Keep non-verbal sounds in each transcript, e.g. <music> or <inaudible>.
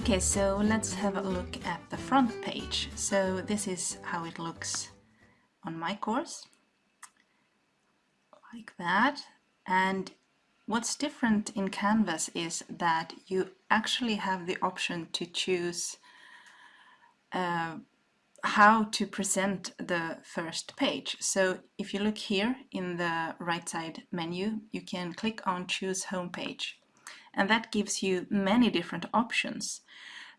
Okay, so let's have a look at the front page. So this is how it looks on my course. Like that. And what's different in Canvas is that you actually have the option to choose uh, how to present the first page. So if you look here in the right side menu, you can click on choose home page and that gives you many different options.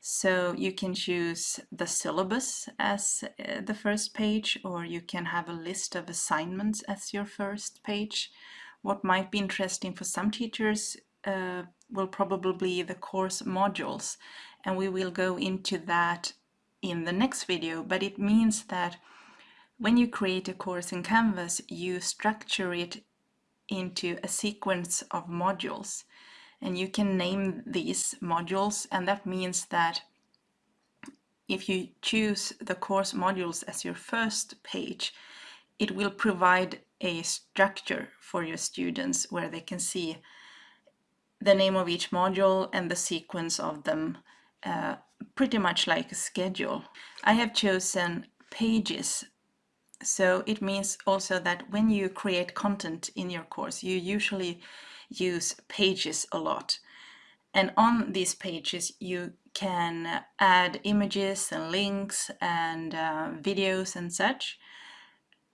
So you can choose the syllabus as uh, the first page or you can have a list of assignments as your first page. What might be interesting for some teachers uh, will probably be the course modules and we will go into that in the next video but it means that when you create a course in Canvas you structure it into a sequence of modules and you can name these modules and that means that if you choose the course modules as your first page it will provide a structure for your students where they can see the name of each module and the sequence of them uh, pretty much like a schedule. I have chosen pages so it means also that when you create content in your course you usually use pages a lot. And on these pages you can add images and links and uh, videos and such.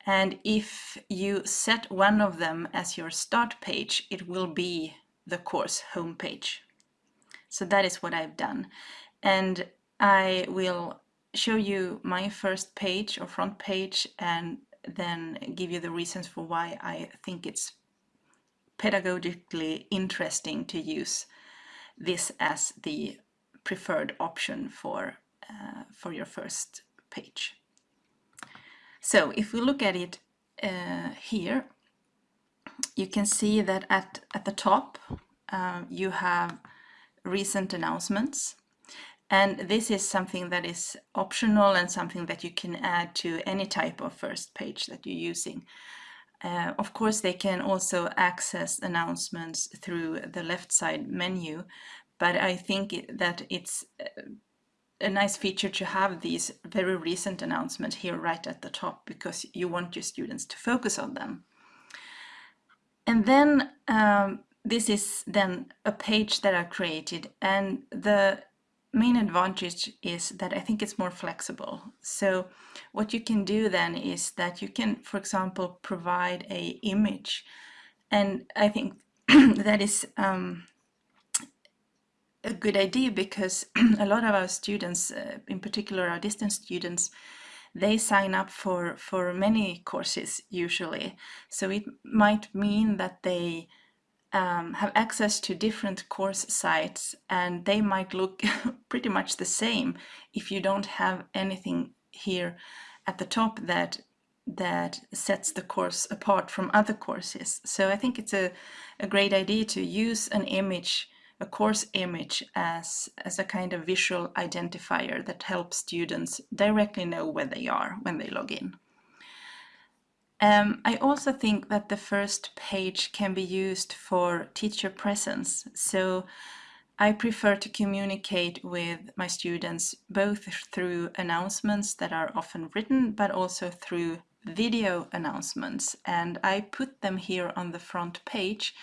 And if you set one of them as your start page, it will be the course homepage. So that is what I've done. And I will show you my first page or front page and then give you the reasons for why I think it's pedagogically interesting to use this as the preferred option for, uh, for your first page. So if we look at it uh, here, you can see that at, at the top uh, you have recent announcements and this is something that is optional and something that you can add to any type of first page that you're using. Uh, of course, they can also access announcements through the left side menu, but I think that it's uh, a nice feature to have these very recent announcements here right at the top because you want your students to focus on them. And then um, this is then a page that I created and the main advantage is that I think it's more flexible. So what you can do then is that you can, for example, provide a image. And I think <clears throat> that is um, a good idea because <clears throat> a lot of our students, uh, in particular our distance students, they sign up for, for many courses usually. So it might mean that they um, have access to different course sites and they might look <laughs> pretty much the same if you don't have anything here at the top that that sets the course apart from other courses. So I think it's a, a great idea to use an image, a course image as, as a kind of visual identifier that helps students directly know where they are when they log in. Um, I also think that the first page can be used for teacher presence. So I prefer to communicate with my students both through announcements that are often written, but also through video announcements. And I put them here on the front page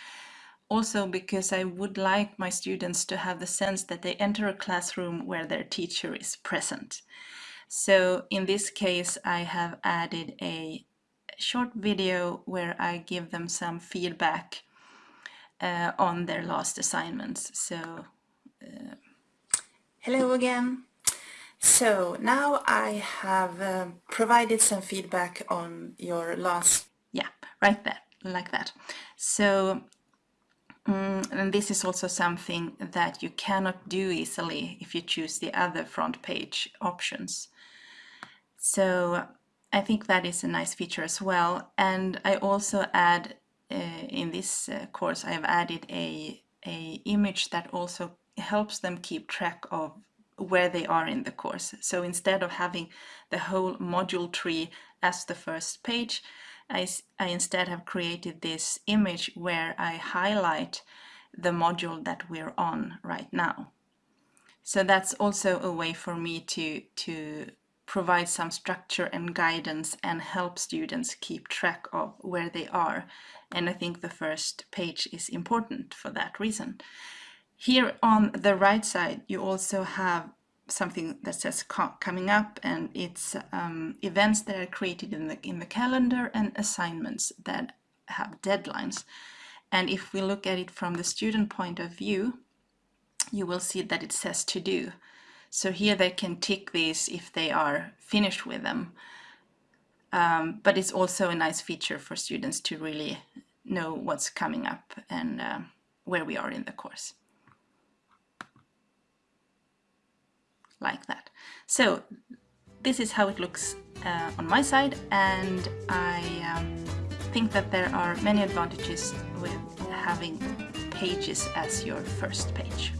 also because I would like my students to have the sense that they enter a classroom where their teacher is present. So in this case, I have added a short video where I give them some feedback uh, on their last assignments. So, uh, hello again. So now I have uh, provided some feedback on your last, yeah, right there, like that. So, um, and this is also something that you cannot do easily if you choose the other front page options. So I think that is a nice feature as well. And I also add uh, in this uh, course, I have added a, a image that also helps them keep track of where they are in the course. So instead of having the whole module tree as the first page, I, I instead have created this image where I highlight the module that we're on right now. So that's also a way for me to, to provide some structure and guidance and help students keep track of where they are. And I think the first page is important for that reason. Here on the right side, you also have something that says coming up and it's um, events that are created in the, in the calendar and assignments that have deadlines. And if we look at it from the student point of view, you will see that it says to do. So here they can tick these if they are finished with them. Um, but it's also a nice feature for students to really know what's coming up and uh, where we are in the course. Like that. So this is how it looks uh, on my side and I um, think that there are many advantages with having pages as your first page.